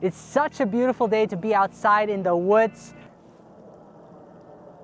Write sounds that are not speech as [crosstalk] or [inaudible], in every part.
It's such a beautiful day to be outside in the woods.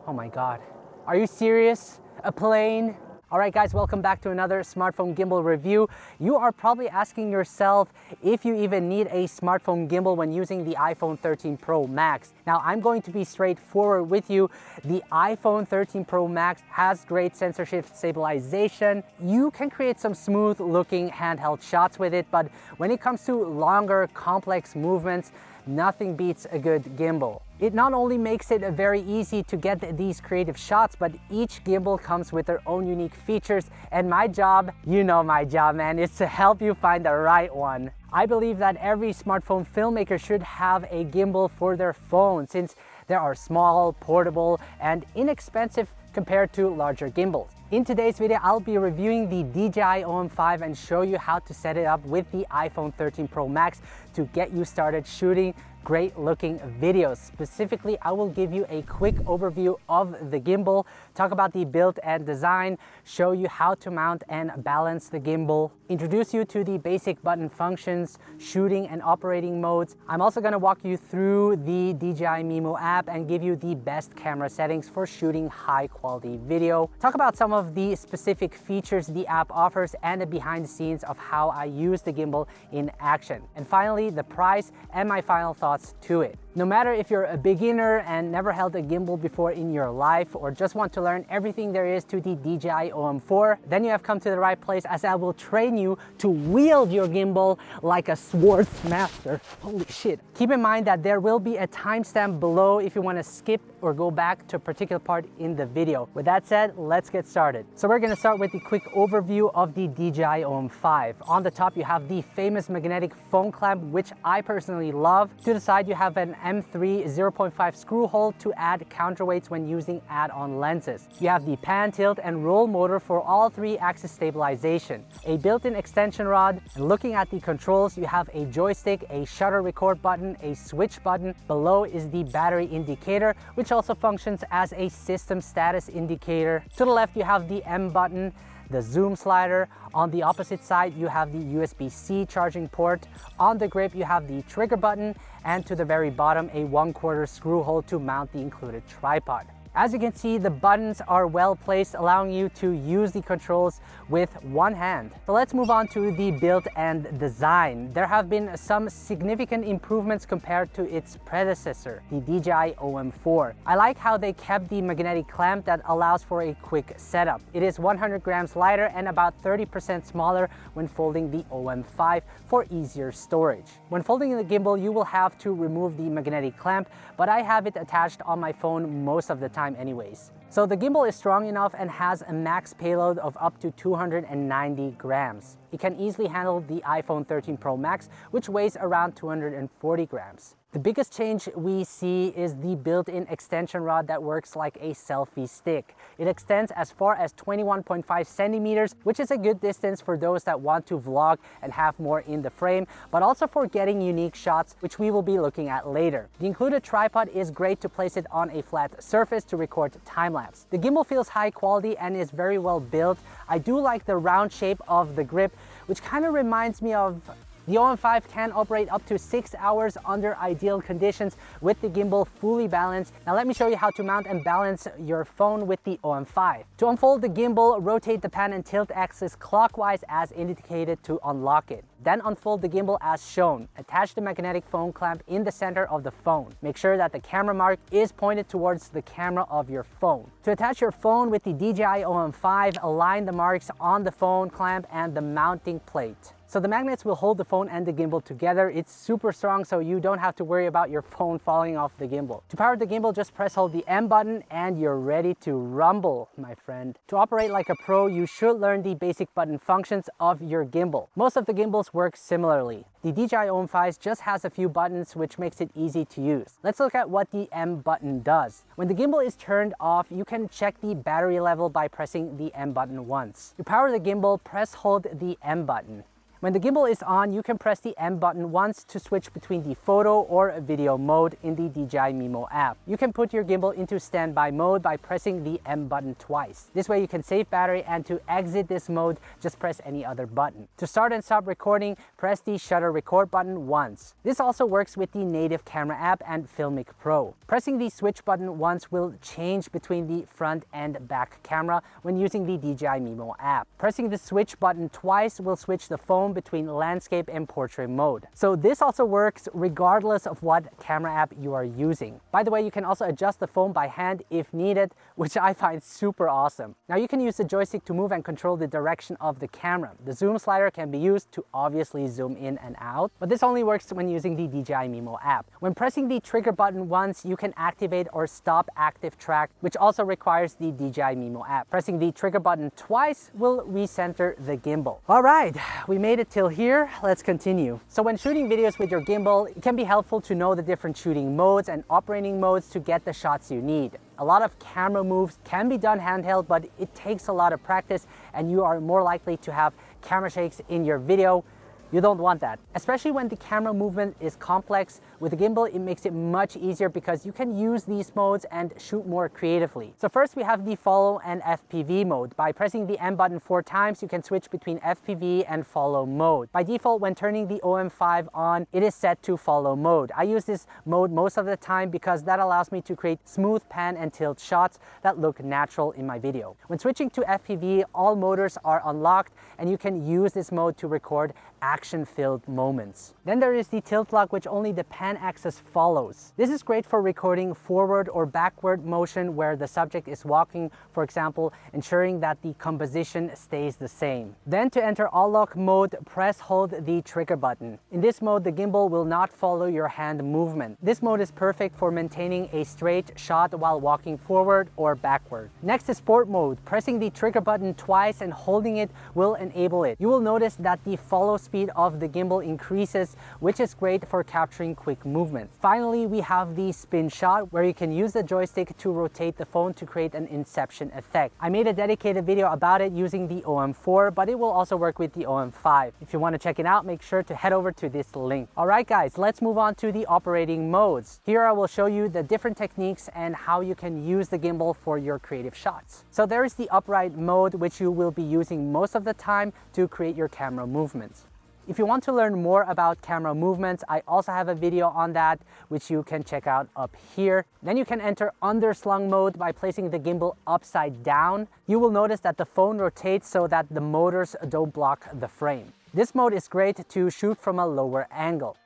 Oh my God, are you serious? A plane? All right guys, welcome back to another smartphone gimbal review. You are probably asking yourself if you even need a smartphone gimbal when using the iPhone 13 Pro Max. Now I'm going to be straightforward with you. The iPhone 13 Pro Max has great sensor shift stabilization. You can create some smooth looking handheld shots with it, but when it comes to longer complex movements, nothing beats a good gimbal. It not only makes it very easy to get these creative shots, but each gimbal comes with their own unique features. And my job, you know my job, man, is to help you find the right one. I believe that every smartphone filmmaker should have a gimbal for their phone since they are small, portable, and inexpensive compared to larger gimbals. In today's video, I'll be reviewing the DJI OM5 and show you how to set it up with the iPhone 13 Pro Max to get you started shooting great looking videos. Specifically, I will give you a quick overview of the gimbal, talk about the build and design, show you how to mount and balance the gimbal, introduce you to the basic button functions, shooting and operating modes. I'm also gonna walk you through the DJI Mimo app and give you the best camera settings for shooting high quality video. Talk about some of the specific features the app offers and the behind the scenes of how I use the gimbal in action. And finally, the price and my final thoughts thoughts to it. No matter if you're a beginner and never held a gimbal before in your life or just want to learn everything there is to the DJI OM4, then you have come to the right place as I will train you to wield your gimbal like a swords master. Holy shit. Keep in mind that there will be a timestamp below if you want to skip or go back to a particular part in the video. With that said, let's get started. So we're going to start with the quick overview of the DJI OM5. On the top, you have the famous magnetic phone clamp, which I personally love. To the side, you have an M3 0.5 screw hole to add counterweights when using add-on lenses. You have the pan, tilt, and roll motor for all three axis stabilization, a built-in extension rod, and looking at the controls, you have a joystick, a shutter record button, a switch button. Below is the battery indicator, which also functions as a system status indicator. To the left, you have the M button, the zoom slider. On the opposite side, you have the USB-C charging port. On the grip, you have the trigger button and to the very bottom, a one quarter screw hole to mount the included tripod. As you can see, the buttons are well placed, allowing you to use the controls with one hand. So let's move on to the build and design. There have been some significant improvements compared to its predecessor, the DJI OM4. I like how they kept the magnetic clamp that allows for a quick setup. It is 100 grams lighter and about 30% smaller when folding the OM5 for easier storage. When folding the gimbal, you will have to remove the magnetic clamp, but I have it attached on my phone most of the time time anyways. So the gimbal is strong enough and has a max payload of up to 290 grams. It can easily handle the iPhone 13 Pro Max, which weighs around 240 grams. The biggest change we see is the built-in extension rod that works like a selfie stick. It extends as far as 21.5 centimeters, which is a good distance for those that want to vlog and have more in the frame, but also for getting unique shots, which we will be looking at later. The included tripod is great to place it on a flat surface to record time-lapse. The gimbal feels high quality and is very well built. I do like the round shape of the grip, which kind of reminds me of the OM5 can operate up to six hours under ideal conditions with the gimbal fully balanced. Now let me show you how to mount and balance your phone with the OM5. To unfold the gimbal, rotate the pan and tilt axis clockwise as indicated to unlock it. Then unfold the gimbal as shown. Attach the magnetic phone clamp in the center of the phone. Make sure that the camera mark is pointed towards the camera of your phone. To attach your phone with the DJI OM5, align the marks on the phone clamp and the mounting plate. So the magnets will hold the phone and the gimbal together. It's super strong so you don't have to worry about your phone falling off the gimbal. To power the gimbal, just press hold the M button and you're ready to rumble, my friend. To operate like a pro, you should learn the basic button functions of your gimbal. Most of the gimbals work similarly. The DJI OM5 just has a few buttons which makes it easy to use. Let's look at what the M button does. When the gimbal is turned off, you can check the battery level by pressing the M button once. To power the gimbal, press hold the M button. When the gimbal is on, you can press the M button once to switch between the photo or video mode in the DJI Mimo app. You can put your gimbal into standby mode by pressing the M button twice. This way you can save battery and to exit this mode, just press any other button. To start and stop recording, press the shutter record button once. This also works with the native camera app and Filmic Pro. Pressing the switch button once will change between the front and back camera when using the DJI Mimo app. Pressing the switch button twice will switch the phone between landscape and portrait mode. So this also works regardless of what camera app you are using. By the way, you can also adjust the phone by hand if needed, which I find super awesome. Now you can use the joystick to move and control the direction of the camera. The zoom slider can be used to obviously zoom in and out, but this only works when using the DJI Mimo app. When pressing the trigger button once, you can activate or stop active track, which also requires the DJI Mimo app. Pressing the trigger button twice will recenter the gimbal. All right, we made it till here. Let's continue. So when shooting videos with your gimbal, it can be helpful to know the different shooting modes and operating modes to get the shots you need. A lot of camera moves can be done handheld, but it takes a lot of practice and you are more likely to have camera shakes in your video. You don't want that, especially when the camera movement is complex. With the gimbal, it makes it much easier because you can use these modes and shoot more creatively. So first we have the follow and FPV mode. By pressing the M button four times, you can switch between FPV and follow mode. By default, when turning the OM5 on, it is set to follow mode. I use this mode most of the time because that allows me to create smooth pan and tilt shots that look natural in my video. When switching to FPV, all motors are unlocked and you can use this mode to record action-filled moments. Then there is the tilt lock which only the pan axis follows. This is great for recording forward or backward motion where the subject is walking, for example, ensuring that the composition stays the same. Then to enter all lock mode, press hold the trigger button. In this mode, the gimbal will not follow your hand movement. This mode is perfect for maintaining a straight shot while walking forward or backward. Next is sport mode. Pressing the trigger button twice and holding it will enable it. You will notice that the follow speed of the gimbal increases, which is great for capturing quick movement. Finally, we have the spin shot where you can use the joystick to rotate the phone to create an inception effect. I made a dedicated video about it using the OM4, but it will also work with the OM5. If you want to check it out, make sure to head over to this link. All right, guys, let's move on to the operating modes. Here I will show you the different techniques and how you can use the gimbal for your creative shots. So there is the upright mode, which you will be using most of the time to create your camera movements. If you want to learn more about camera movements, I also have a video on that, which you can check out up here. Then you can enter underslung mode by placing the gimbal upside down. You will notice that the phone rotates so that the motors don't block the frame. This mode is great to shoot from a lower angle.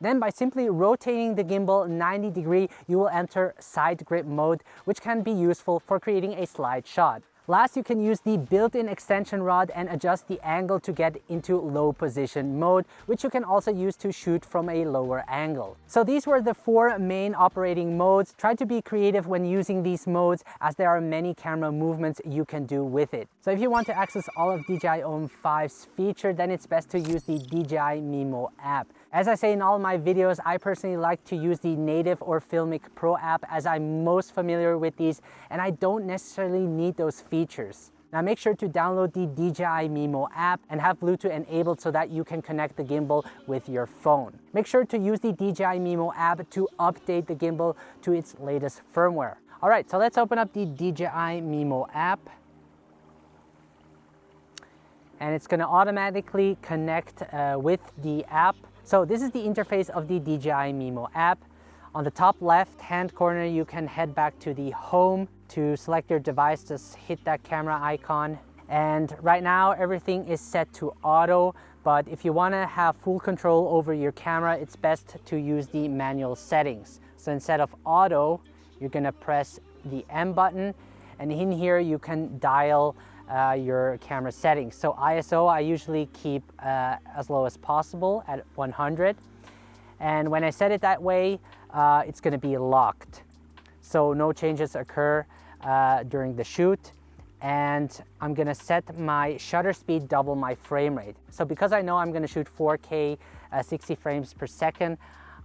Then by simply rotating the gimbal 90 degree, you will enter side grip mode, which can be useful for creating a slide shot. Last, you can use the built-in extension rod and adjust the angle to get into low position mode, which you can also use to shoot from a lower angle. So these were the four main operating modes. Try to be creative when using these modes as there are many camera movements you can do with it. So if you want to access all of DJI OM5's feature, then it's best to use the DJI Mimo app. As I say in all my videos, I personally like to use the native or Filmic Pro app as I'm most familiar with these and I don't necessarily need those features. Now make sure to download the DJI Mimo app and have Bluetooth enabled so that you can connect the gimbal with your phone. Make sure to use the DJI Mimo app to update the gimbal to its latest firmware. All right, so let's open up the DJI Mimo app. And it's gonna automatically connect uh, with the app so this is the interface of the DJI Mimo app. On the top left hand corner, you can head back to the home to select your device, just hit that camera icon. And right now everything is set to auto, but if you wanna have full control over your camera, it's best to use the manual settings. So instead of auto, you're gonna press the M button and in here you can dial uh, your camera settings. So ISO I usually keep uh, as low as possible at 100 and when I set it that way uh, it's going to be locked so no changes occur uh, during the shoot and I'm going to set my shutter speed double my frame rate. So because I know I'm going to shoot 4K uh, 60 frames per second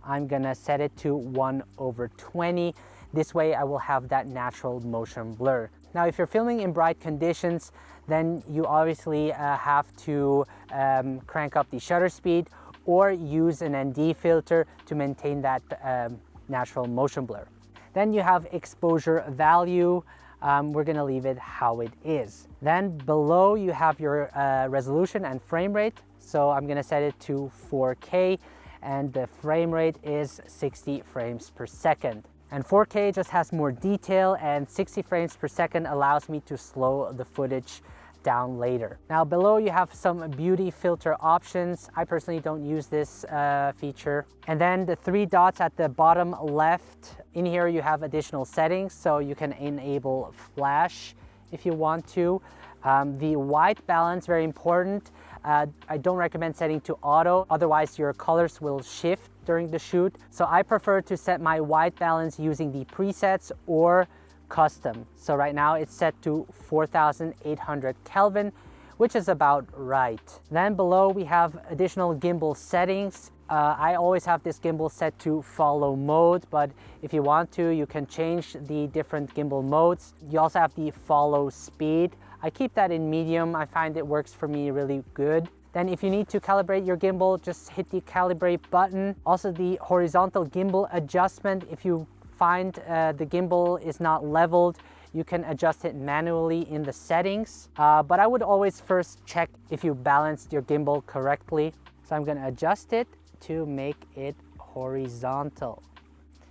I'm going to set it to 1 over 20 this way I will have that natural motion blur. Now, if you're filming in bright conditions, then you obviously uh, have to um, crank up the shutter speed or use an ND filter to maintain that um, natural motion blur. Then you have exposure value. Um, we're gonna leave it how it is. Then below you have your uh, resolution and frame rate. So I'm gonna set it to 4K and the frame rate is 60 frames per second. And 4K just has more detail and 60 frames per second allows me to slow the footage down later. Now below you have some beauty filter options. I personally don't use this uh, feature. And then the three dots at the bottom left, in here you have additional settings so you can enable flash if you want to. Um, the white balance, very important. Uh, I don't recommend setting to auto, otherwise your colors will shift during the shoot. So I prefer to set my white balance using the presets or custom. So right now it's set to 4800 Kelvin, which is about right. Then below we have additional gimbal settings. Uh, I always have this gimbal set to follow mode, but if you want to, you can change the different gimbal modes. You also have the follow speed. I keep that in medium. I find it works for me really good. Then if you need to calibrate your gimbal, just hit the calibrate button. Also the horizontal gimbal adjustment, if you find uh, the gimbal is not leveled, you can adjust it manually in the settings. Uh, but I would always first check if you balanced your gimbal correctly. So I'm gonna adjust it to make it horizontal.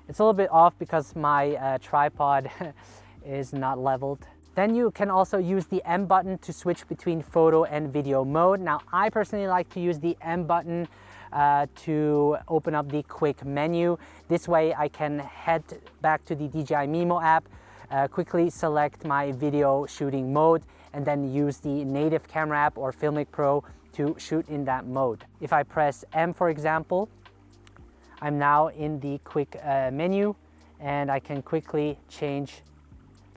It's a little bit off because my uh, tripod [laughs] is not leveled. Then you can also use the M button to switch between photo and video mode. Now, I personally like to use the M button uh, to open up the quick menu. This way I can head back to the DJI Mimo app, uh, quickly select my video shooting mode, and then use the native camera app or Filmic Pro to shoot in that mode. If I press M, for example, I'm now in the quick uh, menu and I can quickly change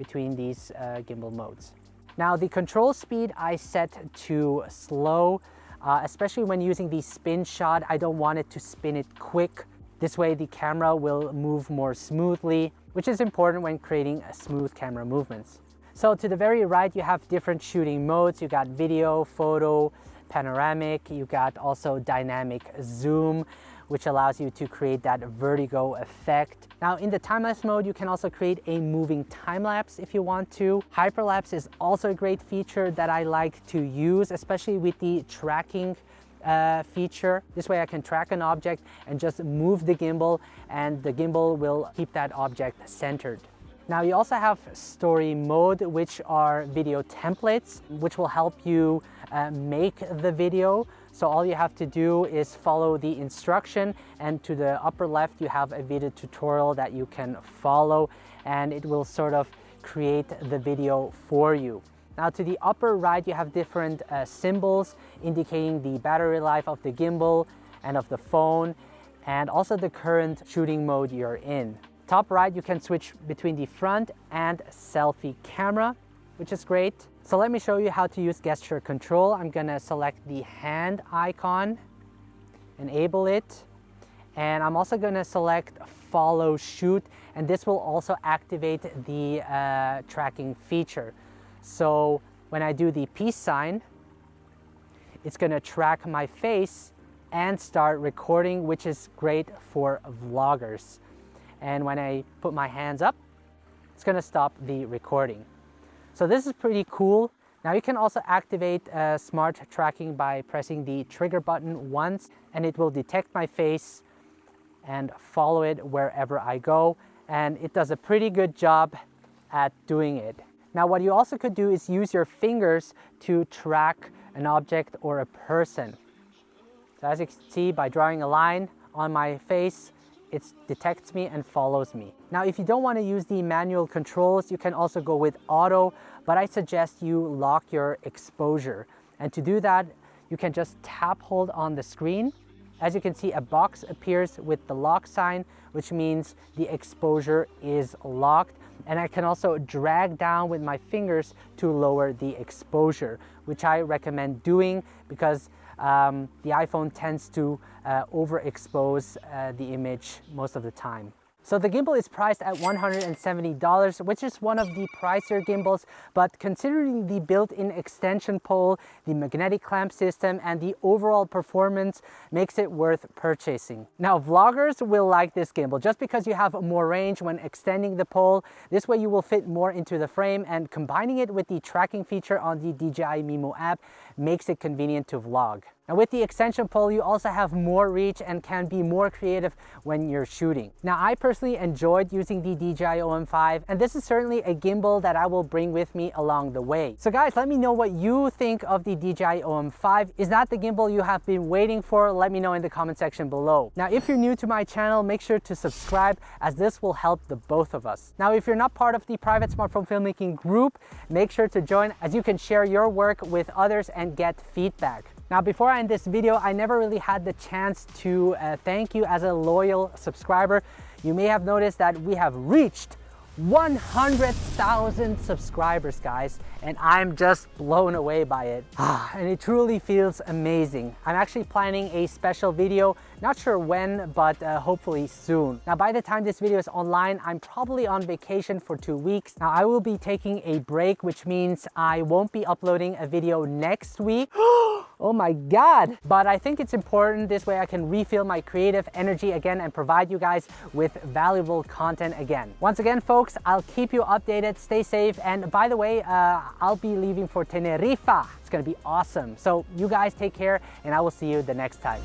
between these uh, gimbal modes. Now the control speed I set to slow, uh, especially when using the spin shot, I don't want it to spin it quick. This way the camera will move more smoothly, which is important when creating smooth camera movements. So to the very right, you have different shooting modes. You got video, photo, panoramic, you got also dynamic zoom which allows you to create that vertigo effect. Now in the time-lapse mode, you can also create a moving time-lapse if you want to. Hyperlapse is also a great feature that I like to use, especially with the tracking uh, feature. This way I can track an object and just move the gimbal and the gimbal will keep that object centered. Now you also have story mode, which are video templates, which will help you uh, make the video. So all you have to do is follow the instruction and to the upper left you have a video tutorial that you can follow and it will sort of create the video for you. Now to the upper right you have different uh, symbols indicating the battery life of the gimbal and of the phone and also the current shooting mode you're in. Top right you can switch between the front and selfie camera which is great. So let me show you how to use gesture control. I'm gonna select the hand icon, enable it, and I'm also gonna select follow shoot, and this will also activate the uh, tracking feature. So when I do the peace sign, it's gonna track my face and start recording, which is great for vloggers. And when I put my hands up, it's gonna stop the recording. So this is pretty cool. Now you can also activate uh, smart tracking by pressing the trigger button once and it will detect my face and follow it wherever I go. And it does a pretty good job at doing it. Now what you also could do is use your fingers to track an object or a person. So as you can see by drawing a line on my face, it detects me and follows me. Now, if you don't want to use the manual controls, you can also go with auto, but I suggest you lock your exposure. And to do that, you can just tap hold on the screen. As you can see, a box appears with the lock sign, which means the exposure is locked. And I can also drag down with my fingers to lower the exposure, which I recommend doing because um, the iPhone tends to uh, overexpose uh, the image most of the time. So the gimbal is priced at $170, which is one of the pricier gimbals, but considering the built-in extension pole, the magnetic clamp system, and the overall performance makes it worth purchasing. Now, vloggers will like this gimbal just because you have more range when extending the pole. This way you will fit more into the frame and combining it with the tracking feature on the DJI Mimo app makes it convenient to vlog. Now with the extension pole, you also have more reach and can be more creative when you're shooting. Now I personally enjoyed using the DJI OM5 and this is certainly a gimbal that I will bring with me along the way. So guys, let me know what you think of the DJI OM5. Is that the gimbal you have been waiting for? Let me know in the comment section below. Now if you're new to my channel, make sure to subscribe as this will help the both of us. Now if you're not part of the private smartphone filmmaking group, make sure to join as you can share your work with others and get feedback. Now, before I end this video, I never really had the chance to uh, thank you as a loyal subscriber. You may have noticed that we have reached 100,000 subscribers, guys, and I'm just blown away by it. [sighs] and it truly feels amazing. I'm actually planning a special video, not sure when, but uh, hopefully soon. Now, by the time this video is online, I'm probably on vacation for two weeks. Now, I will be taking a break, which means I won't be uploading a video next week. [gasps] Oh my God. But I think it's important this way I can refill my creative energy again and provide you guys with valuable content again. Once again, folks, I'll keep you updated. Stay safe. And by the way, uh, I'll be leaving for Tenerife. It's gonna be awesome. So you guys take care and I will see you the next time.